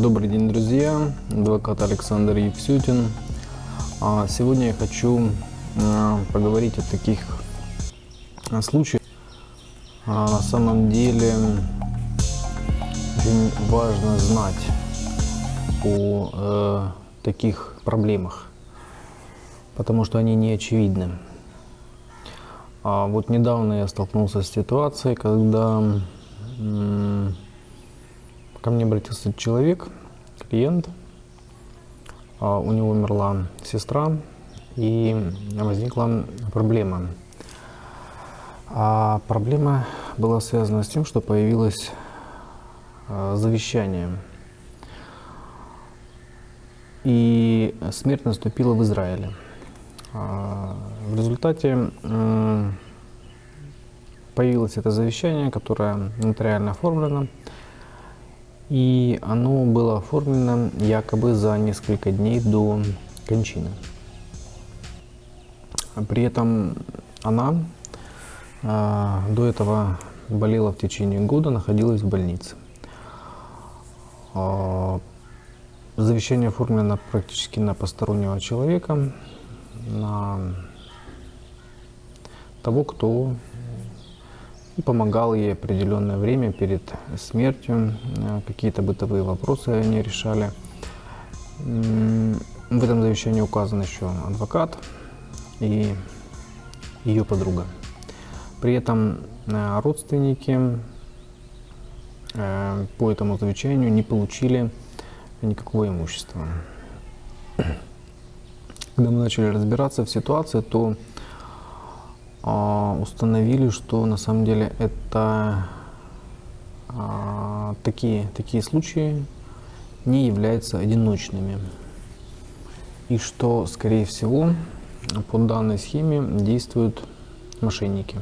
Добрый день, друзья! Адвокат Александр Евсютин. А, сегодня я хочу а, поговорить о таких а, случаях. На самом деле очень важно знать о э, таких проблемах, потому что они не очевидны. Вот недавно я столкнулся с ситуацией, когда Ко мне обратился человек, клиент, а, у него умерла сестра, и возникла проблема. А проблема была связана с тем, что появилось а, завещание. И смерть наступила в Израиле. А, в результате появилось это завещание, которое нотариально оформлено. И оно было оформлено якобы за несколько дней до кончины. При этом она а, до этого болела в течение года, находилась в больнице. А, завещание оформлено практически на постороннего человека, на того, кто и помогал ей определенное время перед смертью. Какие-то бытовые вопросы они решали. В этом завещании указан еще адвокат и ее подруга. При этом э, родственники э, по этому завещанию не получили никакого имущества. Когда мы начали разбираться в ситуации, то установили, что на самом деле это а, такие, такие случаи не являются одиночными. И что, скорее всего, по данной схеме действуют мошенники.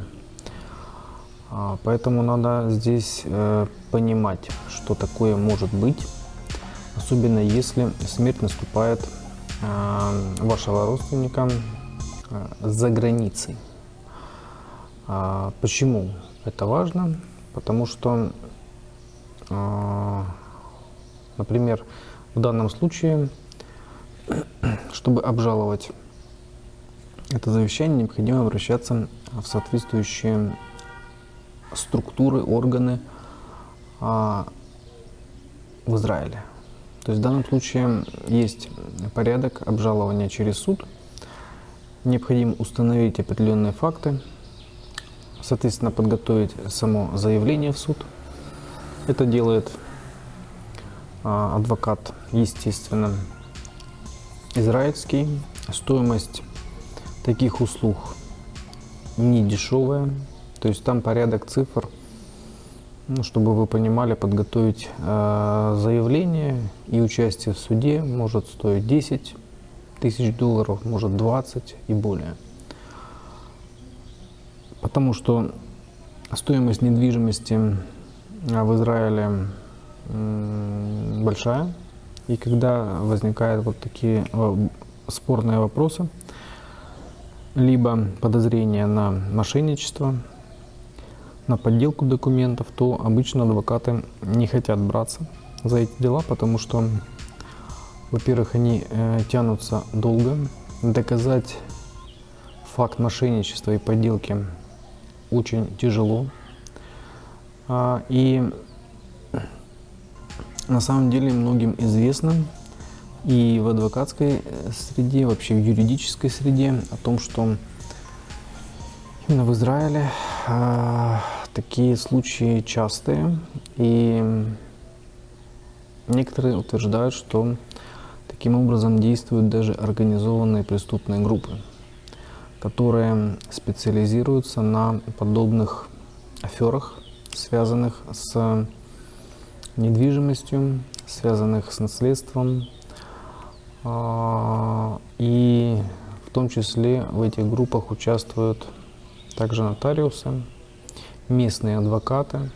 А, поэтому надо здесь э, понимать, что такое может быть, особенно если смерть наступает вашего родственника за границей. А, почему это важно? Потому что, а, например, в данном случае, чтобы обжаловать это завещание, необходимо обращаться в соответствующие структуры, органы а, в Израиле. То есть в данном случае есть порядок обжалования через суд. Необходимо установить определенные факты, соответственно, подготовить само заявление в суд. Это делает а, адвокат, естественно, израильский. Стоимость таких услуг не дешевая, то есть там порядок цифр, ну, чтобы вы понимали, подготовить э, заявление и участие в суде может стоить 10 тысяч долларов, может 20 и более. Потому что стоимость недвижимости а, в Израиле большая. И когда возникают вот такие а, спорные вопросы, либо подозрения на мошенничество, на подделку документов, то обычно адвокаты не хотят браться за эти дела, потому что, во-первых, они э, тянутся долго. Доказать факт мошенничества и подделки очень тяжело. А, и на самом деле многим известно и в адвокатской э, среде, вообще в юридической среде о том, что именно в Израиле а, такие случаи частые. И некоторые утверждают, что таким образом действуют даже организованные преступные группы которые специализируются на подобных аферах, связанных с недвижимостью, связанных с наследством. А, и в том числе в этих группах участвуют также нотариусы, местные адвокаты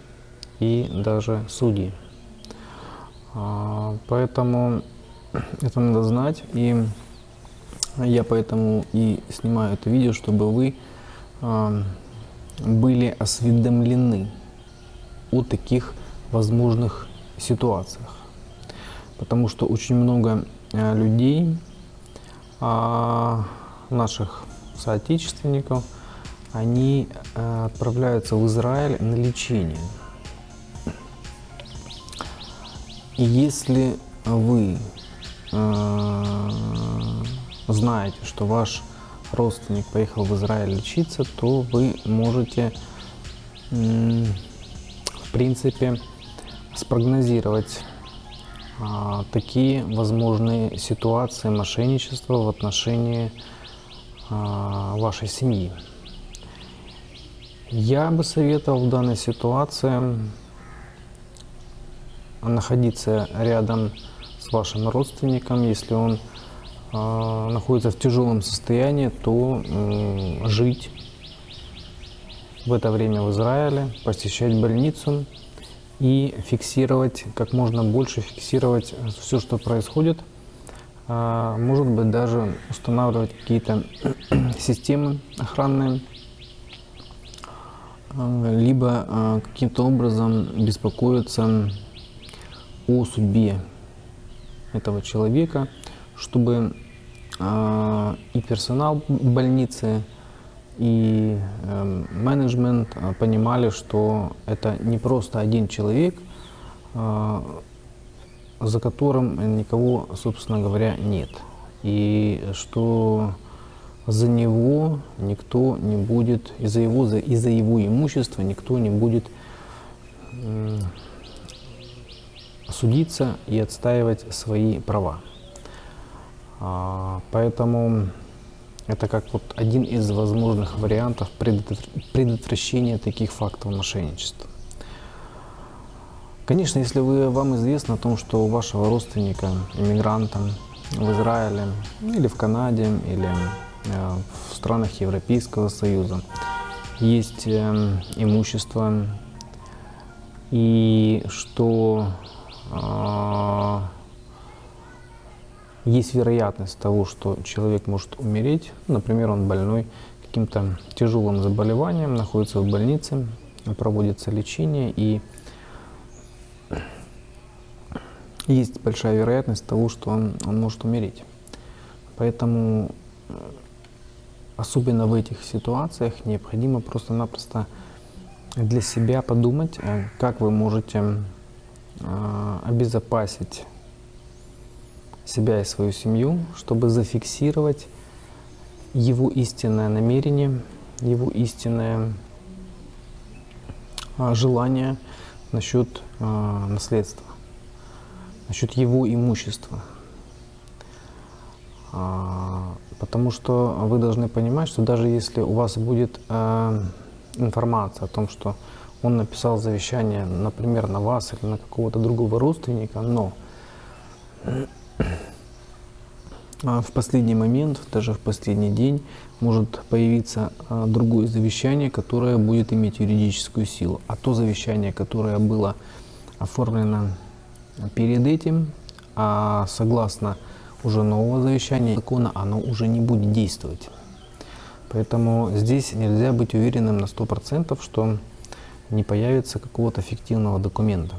и даже судьи. А, поэтому это надо знать. И я поэтому и снимаю это видео, чтобы вы были осведомлены о таких возможных ситуациях. потому что очень много э, людей, а, наших соотечественников, они э, отправляются в Израиль на лечение. И если вы э, знаете, что ваш родственник поехал в Израиль лечиться, то вы можете, в принципе, спрогнозировать а, такие возможные ситуации мошенничества в отношении а, вашей семьи. Я бы советовал в данной ситуации находиться рядом с вашим родственником, если он находится в тяжелом состоянии, то жить в это время в Израиле, посещать больницу и фиксировать, как можно больше фиксировать все, что происходит. Э, может быть, даже устанавливать какие-то системы охранные, либо каким-то образом беспокоиться о судьбе этого человека, чтобы э, и персонал больницы, и э, менеджмент а, понимали, что это не просто один человек, э, за которым никого, собственно говоря, нет. И что за него никто не будет, из-за его, из-за его имущества никто не будет судиться и отстаивать свои права. А, поэтому это как вот один из возможных вариантов предотвращения таких фактов мошенничества. Конечно, если вы, вам известно о том, что у вашего родственника, иммигранта в Израиле или в Канаде, или э, в странах Европейского Союза есть э, имущество, и что а, есть вероятность того, что человек может умереть. Например, он больной каким-то тяжелым заболеванием, находится в больнице, проводится лечение, и есть большая вероятность того, что он, он может умереть. Поэтому, особенно в этих ситуациях, необходимо просто-напросто для себя подумать, э, как вы можете а, обезопасить себя и свою семью, чтобы зафиксировать его истинное намерение, его истинное а, желание насчет а, наследства, насчет его имущества. Потому что вы должны понимать, что даже если у вас будет информация о том, что он написал завещание, например, на вас или на какого-то другого родственника, но а, в последний момент, даже в последний день, может появиться а, другое завещание, которое будет иметь юридическую силу. А то завещание, которое было оформлено перед этим, а согласно уже нового завещания закона, оно уже не будет действовать. Поэтому здесь нельзя быть уверенным на 100%, что не появится какого-то фиктивного документа.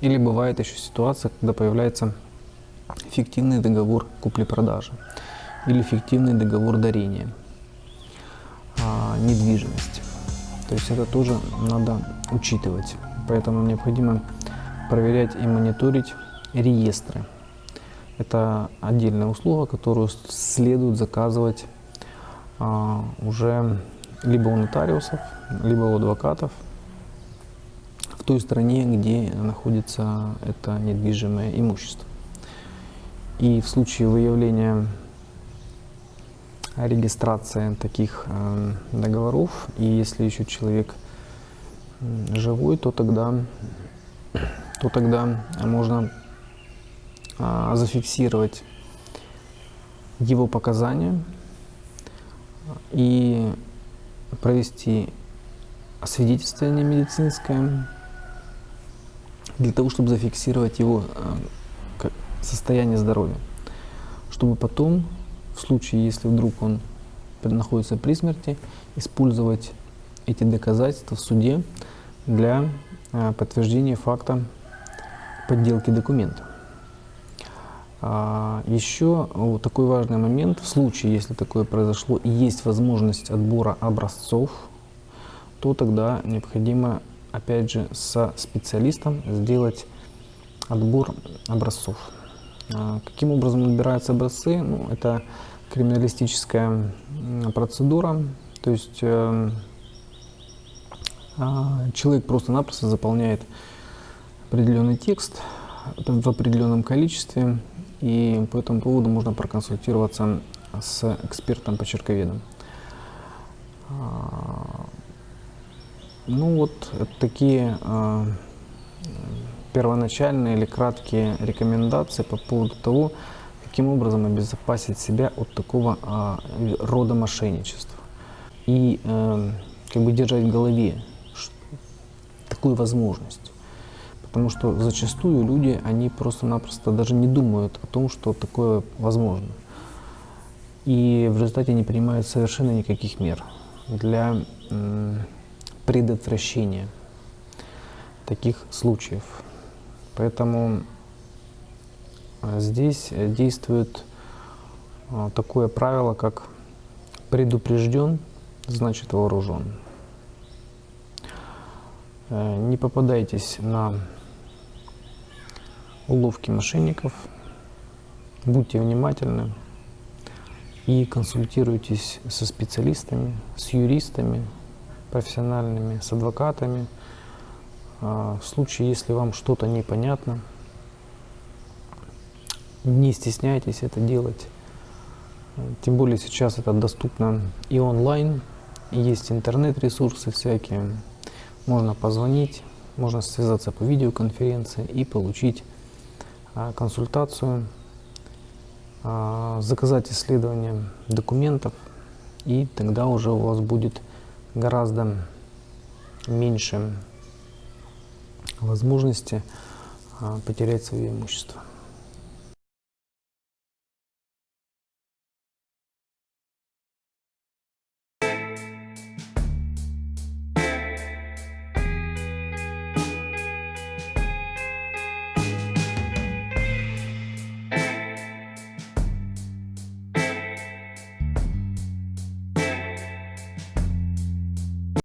Или бывает еще ситуация, когда появляется фиктивный договор купли-продажи или фиктивный договор дарения а, недвижимости. То есть это тоже надо учитывать. Поэтому необходимо проверять и мониторить реестры. Это отдельная услуга, которую следует заказывать а, уже либо у нотариусов, либо у адвокатов в той стране, где находится это недвижимое имущество. И в случае выявления регистрации таких э, договоров, и если еще человек живой, то тогда, то тогда можно э, зафиксировать его показания и провести освидетельствование медицинское для того, чтобы зафиксировать его э, состояние здоровья, чтобы потом, в случае, если вдруг он находится при смерти, использовать эти доказательства в суде для э, подтверждения факта подделки документа. А, Еще вот такой важный момент, в случае, если такое произошло и есть возможность отбора образцов, то тогда необходимо, опять же, со специалистом сделать отбор образцов. А, Каким образом отбираются образцы? Ну, это криминалистическая процедура, то есть э, а, человек просто-напросто заполняет определенный текст в определенном количестве, и по этому поводу можно проконсультироваться с экспертом-почерковедом. А, Ну вот такие первоначальные или краткие рекомендации по поводу того, каким образом обезопасить себя от такого а, рода мошенничества. И э, как бы держать в голове такую возможность. Потому что зачастую люди, они просто-напросто даже не думают о том, что такое возможно. И в результате не принимают совершенно никаких мер для м, предотвращения таких случаев. Поэтому а, здесь э, действует а, такое правило, как предупрежден, значит вооружен. Э, Не попадайтесь на уловки мошенников, будьте внимательны и консультируйтесь со специалистами, с юристами профессиональными, с адвокатами. А, В случае, если вам что-то непонятно, не стесняйтесь это делать. Тем более сейчас это доступно и онлайн, и есть интернет-ресурсы всякие. Можно позвонить, можно связаться по видеоконференции и получить а, консультацию, а, заказать исследование документов, и тогда уже у вас будет гораздо меньше возможности а, потерять свое имущество.